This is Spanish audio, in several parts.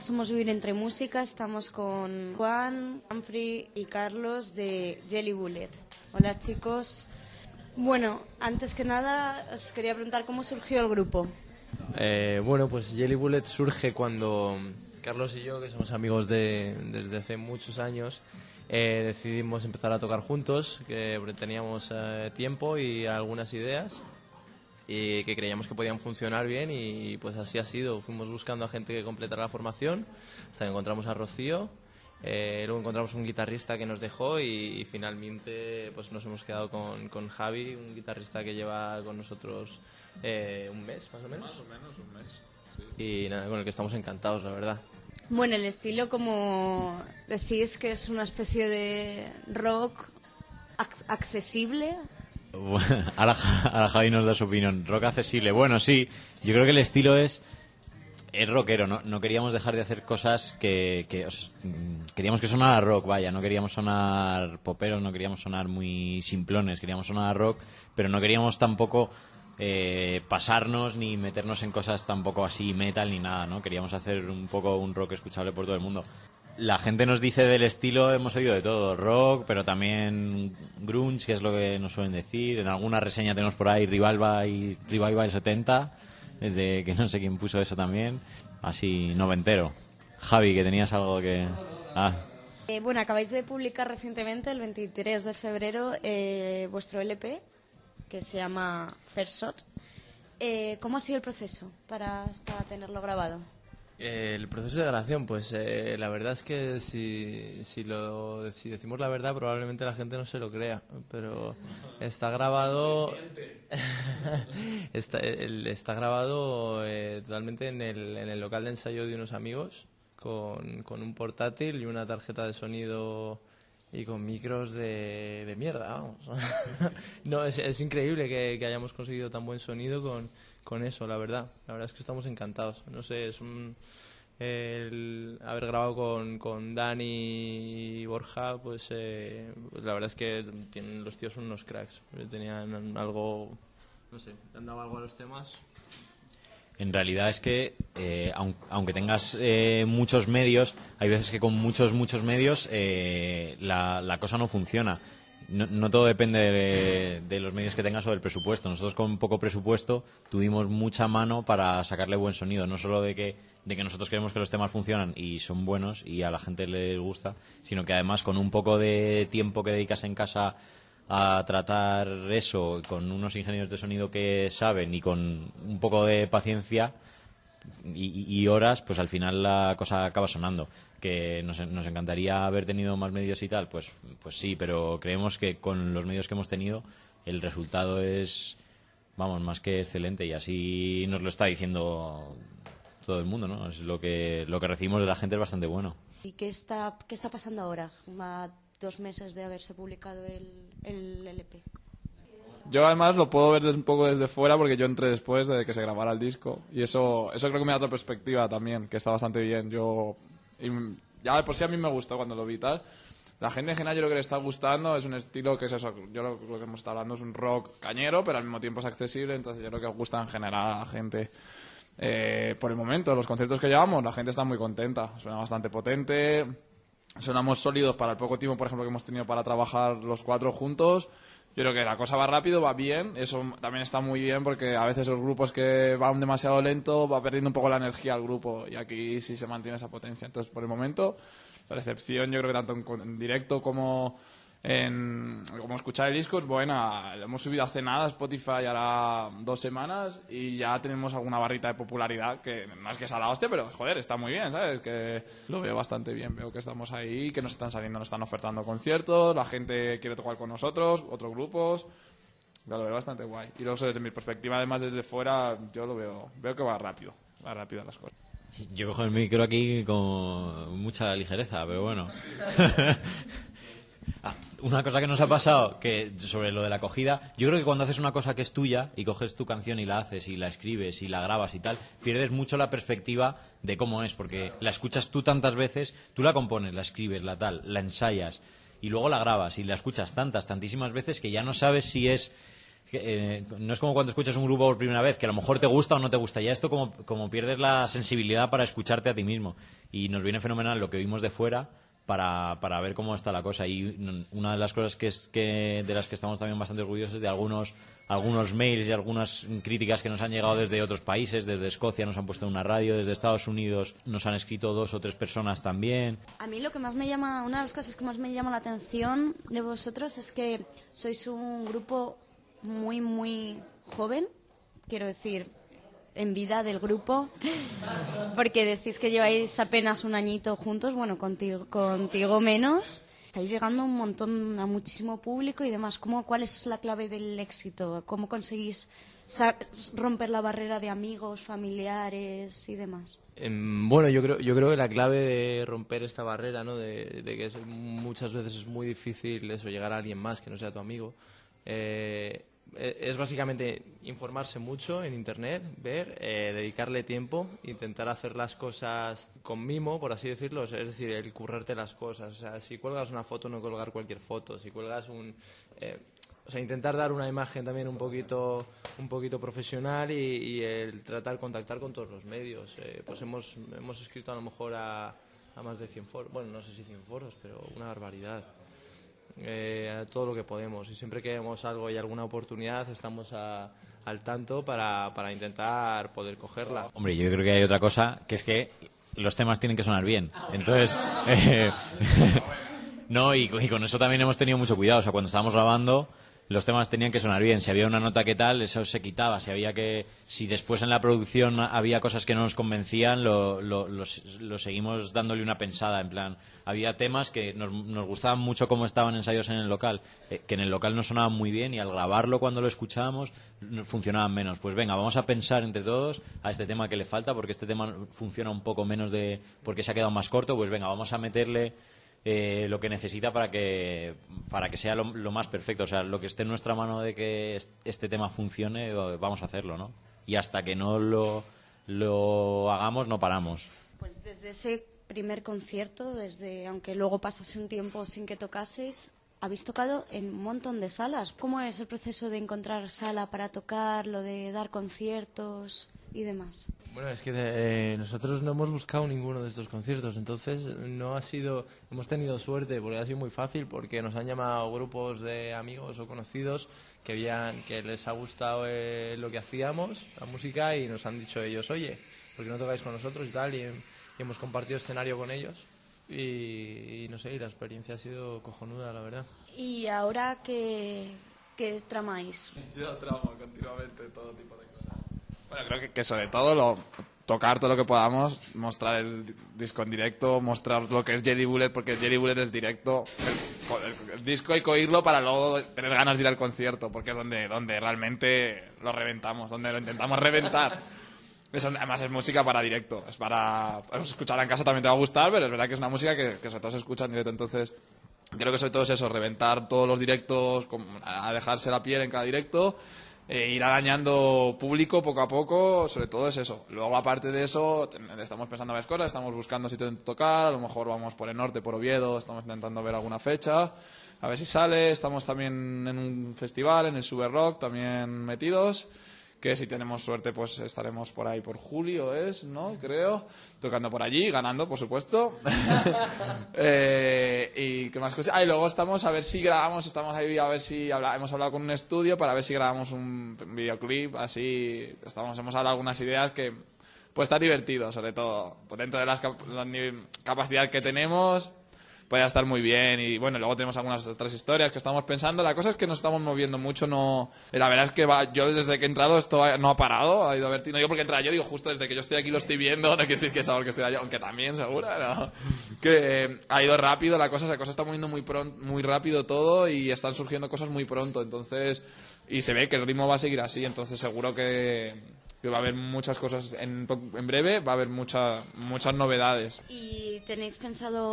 Somos Vivir Entre Música. Estamos con Juan, Humphrey y Carlos de Jelly Bullet. Hola, chicos. Bueno, antes que nada, os quería preguntar cómo surgió el grupo. Eh, bueno, pues Jelly Bullet surge cuando Carlos y yo, que somos amigos de, desde hace muchos años, eh, decidimos empezar a tocar juntos, que teníamos eh, tiempo y algunas ideas y que creíamos que podían funcionar bien y pues así ha sido. Fuimos buscando a gente que completara la formación hasta que encontramos a Rocío. Eh, luego encontramos un guitarrista que nos dejó y, finalmente pues nos hemos quedado con, con, Javi, un guitarrista que lleva con nosotros eh, un mes más o menos. Más o menos un mes. Y nada, con el que estamos encantados, la verdad. Bueno, el estilo, como decís, que es una especie de rock accesible ahora, Javi nos da su opinión. Rock accesible. Bueno, sí, yo creo que el estilo es es rockero, ¿no? no queríamos dejar de hacer cosas que, mm, queríamos que sonara rock, vaya, no queríamos sonar poperos, no queríamos sonar muy simplones, queríamos sonar rock, pero no queríamos tampoco eh, pasarnos ni meternos en cosas tampoco así metal ni nada, ¿no? Queríamos hacer un poco un rock escuchable por todo el mundo la gente nos dice del estilo, hemos oído de todo, rock, pero también grunge, que es lo que nos suelen decir. En alguna reseña tenemos por ahí Revival y Revival 70, de que no sé quién puso eso también, así noventero. Javi, que tenías algo que... Ah. Eh, bueno, acabáis de publicar recientemente, el 23 de febrero, eh, vuestro LP, que se llama First Shot. Eh, ¿Cómo ha sido el proceso para hasta tenerlo grabado? El proceso de grabación, pues eh, la verdad es que si, si, lo, si decimos la verdad probablemente la gente no se lo crea, pero está grabado está, está grabado eh, totalmente en el, en el local de ensayo de unos amigos con, con un portátil y una tarjeta de sonido y con micros de, de mierda, vamos. no, es, es increíble que, hayamos conseguido tan buen sonido con con eso, la verdad. La verdad es que estamos encantados. No sé, es un. El haber grabado con, con Dani y Borja, pues, eh, pues la verdad es que tienen, los tíos son unos cracks. Tenían algo. No sé, han dado algo a los temas. En realidad es que, eh, aunque tengas eh, muchos medios, hay veces que con muchos, muchos medios la, la cosa no funciona no, todo depende de, los medios que tengas o del presupuesto. Nosotros con poco presupuesto tuvimos mucha mano para sacarle buen sonido, no solo de que, de que nosotros queremos que los temas funcionan y son buenos y a la gente le gusta, sino que además con un poco de tiempo que dedicas en casa a tratar eso, con unos ingenieros de sonido que saben y con un poco de paciencia, y, horas, pues al final la cosa acaba sonando. Que nos, nos, encantaría haber tenido más medios y tal, pues, pues sí, pero creemos que con los medios que hemos tenido el resultado es, vamos, más que excelente y así nos lo está diciendo todo el mundo, ¿no? Es lo que, lo que recibimos de la gente es bastante bueno. ¿Y qué está, qué está pasando ahora, dos meses de haberse publicado el, el LP? Yo además lo puedo ver un poco desde fuera porque yo entré después de que se grabara el disco y eso, eso creo que me da otra perspectiva también, que está bastante bien. Yo, ya de por sí a mí me gustó cuando lo vi tal. La gente en general yo lo que le está gustando es un estilo que es eso, yo lo, que hemos estado hablando es un rock cañero, pero al mismo tiempo es accesible, entonces yo creo que gusta en general a la gente. Eh, por el momento, los conciertos que llevamos, la gente está muy contenta, suena bastante potente, sonamos sólidos para el poco tiempo, por ejemplo, que hemos tenido para trabajar los cuatro juntos. Yo creo que la cosa va rápido, va bien. Eso también está muy bien porque a veces los grupos que van demasiado lento va perdiendo un poco la energía al grupo y aquí sí se mantiene esa potencia. Entonces, por el momento, la recepción yo creo que tanto en directo como en, como escuchar el disco es buena. Lo hemos subido hace nada a Spotify ahora dos semanas y ya tenemos alguna barrita de popularidad que no es que sea la hostia, pero joder, está muy bien, ¿sabes? Que lo veo bastante bien. Veo que estamos ahí, que nos están saliendo, nos están ofertando conciertos, la gente quiere tocar con nosotros, otros grupos. lo veo bastante guay. Y luego, desde mi perspectiva, además desde fuera, yo lo veo, veo que va rápido, va rápido las cosas. Yo cojo el micro aquí con mucha ligereza, pero bueno. Ah, una cosa que nos ha pasado que sobre lo de la acogida, yo creo que cuando haces una cosa que es tuya y coges tu canción y la haces y la escribes y la grabas y tal, pierdes mucho la perspectiva de cómo es, porque la escuchas tú tantas veces, tú la compones, la escribes, la tal, la ensayas y luego la grabas y la escuchas tantas, tantísimas veces que ya no sabes si es eh, no es como cuando escuchas un grupo por primera vez, que a lo mejor te gusta o no te gusta. Ya esto como, como pierdes la sensibilidad para escucharte a ti mismo. Y nos viene fenomenal lo que oímos de fuera para, para ver cómo está la cosa. Y una de las cosas que es que de las que estamos también bastante orgullosos de algunos algunos mails y algunas críticas que nos han llegado desde otros países, desde Escocia nos han puesto en una radio, desde Estados Unidos nos han escrito dos o tres personas también. A mí lo que más me llama, una de las cosas que más me llama la atención de vosotros es que sois un grupo muy, muy joven, quiero decir, en vida del grupo, porque decís que lleváis apenas un añito juntos, bueno, contigo, contigo menos. Estáis llegando un montón, a muchísimo público y demás. ¿Cómo, ¿Cuál es la clave del éxito? ¿Cómo conseguís romper la barrera de amigos, familiares y demás? Em, Bueno, yo creo, yo creo que la clave de romper esta barrera, ¿no? De, que es- muchas veces es muy difícil eso, llegar a alguien más que no sea tu amigo, eh, es básicamente informarse mucho en internet, ver, eh, dedicarle tiempo, intentar hacer las cosas con mimo, por así decirlo, es decir, el currarte las cosas. O sea, si cuelgas una foto, no colgar cualquier foto. Si cuelgas un, eh, o sea, intentar dar una imagen también un poquito, un poquito profesional y, y el tratar contactar con todos los medios. Eh, pues hemos, hemos escrito a lo mejor a, a más de 100 foros, bueno, no sé si 100 foros, pero una barbaridad. Eh, todo lo que podemos y siempre que vemos algo y alguna oportunidad estamos a- al tanto para, para intentar poder cogerla. Hombre, yo creo que hay otra cosa, que es que los temas tienen que sonar bien. Entonces, no, y, y con eso también hemos tenido mucho cuidado. O sea, cuando estábamos grabando, los temas tenían que sonar bien. Si había una nota que tal, eso se quitaba. Si había que, si después en la producción había cosas que no nos convencían, lo, lo, lo- seguimos dándole una pensada. En plan, había temas que nos, nos gustaban mucho como estaban ensayos en el local, eh, que en el local no sonaban muy bien y al grabarlo cuando lo escuchábamos funcionaban menos. Pues venga, vamos a pensar entre todos a este tema que le falta, porque este tema funciona un poco menos de, porque se ha quedado más corto, pues venga, vamos a meterle eh, lo que necesita para que para que sea lo, lo más perfecto. O sea, lo que esté en nuestra mano de que est- este tema funcione, eh, vamos a hacerlo, ¿no? Y hasta que no lo, lo hagamos, no paramos. Pues desde ese primer concierto, desde aunque luego pasase un tiempo sin que tocaseis, habéis tocado en un montón de salas. ¿Cómo es el proceso de encontrar sala para tocar, lo de dar conciertos y demás? Bueno, es que eh, nosotros no hemos buscado ninguno de estos conciertos, entonces no ha sido, hemos tenido suerte porque ha sido muy fácil porque nos han llamado grupos de amigos o conocidos que habían, que les ha gustado eh, lo que hacíamos, la música y nos han dicho ellos, oye, ¿por qué no tocáis con nosotros y tal? Y, y hemos compartido escenario con ellos y, y no sé, y la experiencia ha sido cojonuda, la verdad. ¿Y ahora qué, qué tramáis? Yo tramo continuamente todo tipo de cosas. Bueno, creo que, que sobre todo lo, tocar todo lo que podamos, mostrar el disco en directo, mostrar lo que es Jelly Bullet, porque Jelly Bullet es directo. El, el- el disco hay que oírlo para luego tener ganas de ir al concierto, porque es donde, donde realmente lo reventamos, donde lo intentamos reventar. Eso, además es música para directo, es para escucharla en casa también te va a gustar, pero es verdad que es una música que, que sobre todo se escucha en directo, entonces creo que sobre todo es eso, reventar todos los directos, a dejarse la piel en cada directo, eh, ir arañando público poco a poco, sobre todo es eso. Luego aparte de eso, estamos pensando en varias cosas, estamos buscando sitio donde tocar, a lo mejor vamos por el norte, por Oviedo, estamos intentando ver alguna fecha, a ver si sale, estamos también en un festival, en el Super Rock, también metidos que si tenemos suerte pues estaremos por ahí por julio es, ¿no? Creo, tocando por allí, ganando, por supuesto. Eh, y qué más cosas. Ah, y luego estamos a ver si grabamos, estamos ahí a ver si habla- hemos hablado con un estudio para ver si grabamos un videoclip, así estamos hemos hablado algunas ideas que puede estar divertido, sobre todo pues dentro de la capacidad que tenemos puede estar muy bien y bueno luego tenemos algunas otras historias que estamos pensando la cosa es que nos estamos moviendo mucho no la verdad es que va, yo desde que he entrado esto ha- no ha parado ha ido vertido no digo porque entra yo digo justo desde que yo estoy aquí lo estoy viendo no quiere decir que es algo que estoy yo aunque también seguro ¿no? que eh, ha ido rápido la cosa esa cosa está moviendo muy pronto muy rápido todo y están surgiendo cosas muy pronto entonces y se ve que el ritmo va a seguir así entonces seguro que, que va a haber muchas cosas en, en breve va a haber mucha, muchas novedades ¿Y tenéis pensado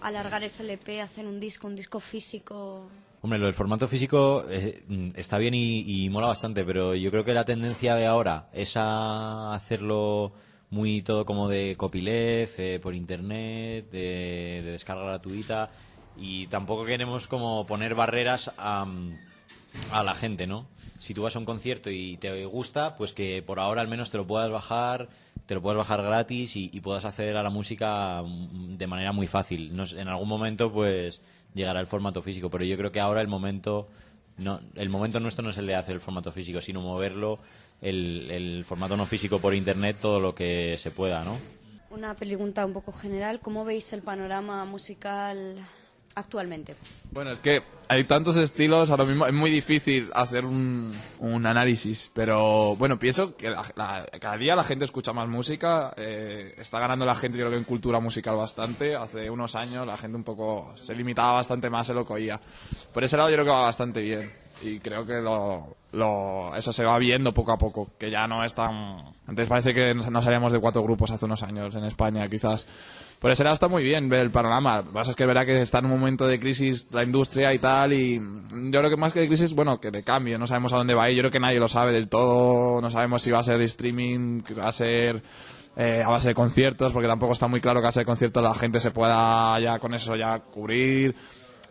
alargar ese LP, hacer un disco, un disco físico? Hombre, lo del formato físico eh, mm, está bien y, y mola bastante, pero yo creo que la tendencia de ahora es a hacerlo muy todo como de copyleft, eh, por internet, de, de descarga gratuita, y tampoco queremos como poner barreras a, mm, a la gente, ¿no? Si tú vas a un concierto y te gusta, pues que por ahora al menos te lo puedas bajar, te lo puedas bajar gratis y, puedas acceder a la música mm, de manera muy fácil. No sé, en algún momento, pues llegará el formato físico, pero yo creo que ahora el momento no, el momento nuestro no es el de hacer el formato físico, sino moverlo el, el formato no físico por internet todo lo que se pueda, ¿no? Una pregunta un poco general, ¿cómo veis el panorama musical actualmente? Bueno, es que hay tantos estilos, ahora mismo es muy difícil hacer un, un análisis, pero bueno, pienso que la- la- cada día la gente escucha más música, eh, está ganando la gente yo creo que en cultura musical bastante, hace unos años la gente un poco se limitaba bastante más en lo que oía. Por ese lado yo creo que va bastante bien y creo que lo, lo- eso se va viendo poco a poco, que ya no es tan... Antes parece que no salíamos de cuatro grupos hace unos años en España, quizás. Ese lado está muy bien ver el panorama. Lo que pasa es que verdad que está en un momento de crisis la industria y tal, y yo creo que más que de crisis, bueno, que de cambio, no sabemos a dónde va a ir, yo creo que nadie lo sabe del todo, no sabemos si va a ser streaming, va a ser eh, a base de conciertos, porque tampoco está muy claro que a base de conciertos la gente se pueda ya con eso ya cubrir.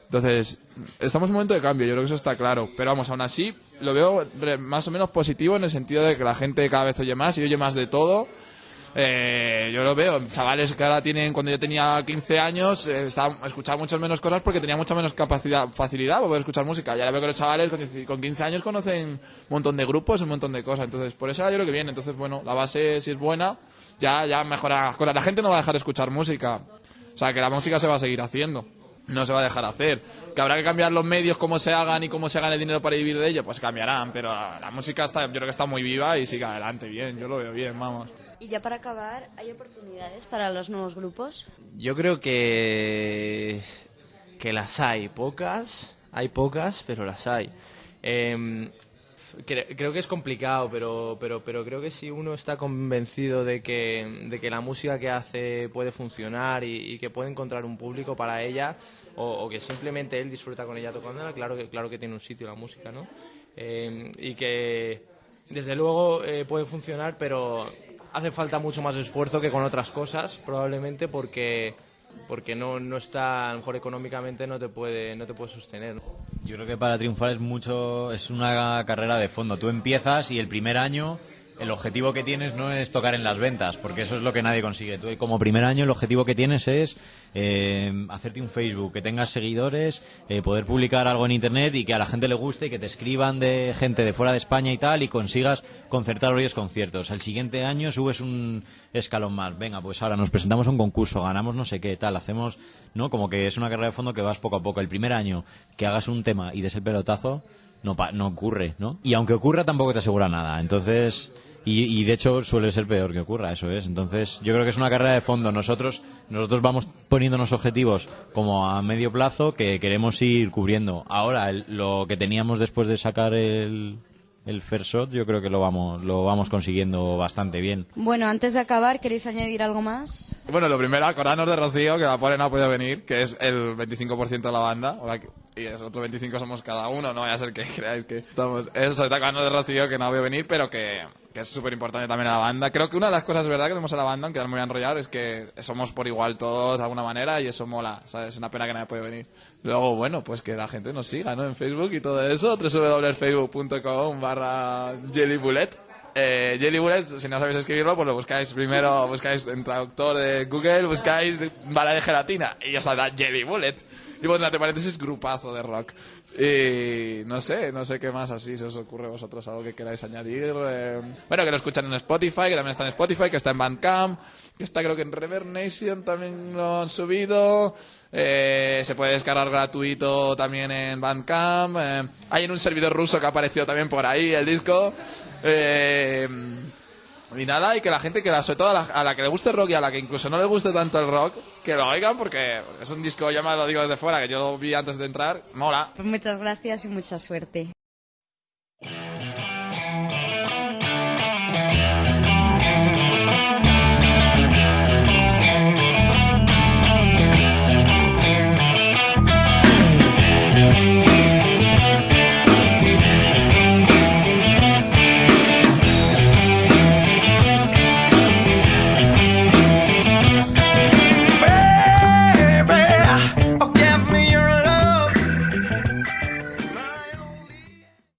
Entonces, estamos en un momento de cambio, yo creo que eso está claro. Pero vamos, aún así, lo veo más o menos positivo en el sentido de que la gente cada vez oye más y oye más de todo. Eh, yo lo veo, chavales que ahora tienen, cuando yo tenía 15 años, eh, escuchaba muchas menos cosas porque tenía mucha menos capacidad, facilidad para poder escuchar música. Y ahora veo que los chavales con, 10 con 15 años conocen un montón de grupos, un montón de cosas. Entonces, por eso yo creo que viene. Entonces, bueno, la base, si es buena, ya, ya mejora las cosas. La gente no va a dejar de escuchar música. O sea, que la música se va a seguir haciendo. No se va a dejar hacer. Que habrá que cambiar los medios, cómo se hagan y cómo se hagan el dinero para vivir de ello, pues cambiarán. Pero la, la música está, yo creo que está muy viva y sigue adelante bien. Yo lo veo bien, vamos. Y ya para acabar, ¿hay oportunidades para los nuevos grupos? Yo creo que, que las hay, pocas, hay pocas, pero las hay. Em, cre- creo que es complicado, pero, pero, pero creo que si uno está convencido de que, de que la música que hace puede funcionar y, que puede encontrar un público para ella, o, que simplemente él disfruta con ella tocándola, claro que, claro que tiene un sitio la música, ¿no? Em, y que desde luego eh, puede funcionar, pero hace falta mucho más esfuerzo que con otras cosas, probablemente porque porque no, no está, a lo mejor económicamente no te puede, no te puede sostener. Yo creo que para triunfar es mucho, es una carrera de fondo. Tú empiezas y el primer año el objetivo que tienes no es tocar en las ventas, porque eso es lo que nadie consigue. Tú como primer año el objetivo que tienes es eh, hacerte un Facebook, que tengas seguidores, eh, poder publicar algo en internet y que a la gente le guste y que te escriban de gente de fuera de España y tal y consigas concertar varios conciertos. El siguiente año subes un escalón más. Venga, pues ahora nos presentamos a un concurso, ganamos no sé qué, tal, hacemos, ¿no? Como que es una carrera de fondo que vas poco a poco. El primer año que hagas un tema y des el pelotazo, no, no ocurre, ¿no? Y aunque ocurra, tampoco te asegura nada. Entonces, y, y de hecho suele ser peor que ocurra, eso es. Entonces, yo creo que es una carrera de fondo. Nosotros, nosotros vamos poniéndonos objetivos como a medio plazo que queremos ir cubriendo. Ahora, el- lo que teníamos después de sacar el, el first shot, yo creo que lo vamos, lo vamos consiguiendo bastante bien. Bueno, antes de acabar, ¿queréis añadir algo más? Bueno, lo primero, acordarnos de Rocío, que la pobre no ha podido venir, que es el 25% de la banda. y es otro 25 somos cada uno, no vaya a ser que creáis que estamos... Eso, está acordarnos de Rocío, que no ha podido venir, pero que, que es súper importante también a la banda. Creo que una de las cosas, verdad, que tenemos a la banda, aunque no me voy a enrollar, es que somos por igual todos de alguna manera y eso mola, ¿sabes? Es una pena que nadie puede venir. Luego, bueno, pues que la gente nos siga, ¿no? En Facebook y todo eso, www.facebook.com barra jellybullet. Eh, Jelly Bullets, si no sabéis escribirlo, pues lo buscáis primero, buscáis en traductor de Google, buscáis bala de gelatina y ya saldrá Jelly Bullet. Y bueno, entre paréntesis, grupazo de rock. Y no sé, no sé qué más así se os ocurre a vosotros, algo que queráis añadir. eh, bueno, que lo escuchan en Spotify, que también está en Spotify, que está en Bandcamp, que está creo que en Reverb Nation también lo han subido. Eh, se puede descargar gratuito también en Bandcamp. eh, hay en un servidor ruso que ha aparecido también por ahí el disco. Eh, y nada, y que la gente, que la, sobre todo a la, a la que le guste rock y a la que incluso no le guste tanto el rock, que lo oigan porque es un disco, yo me lo digo desde fuera, que yo lo vi antes de entrar, mola. Pues muchas gracias y mucha suerte.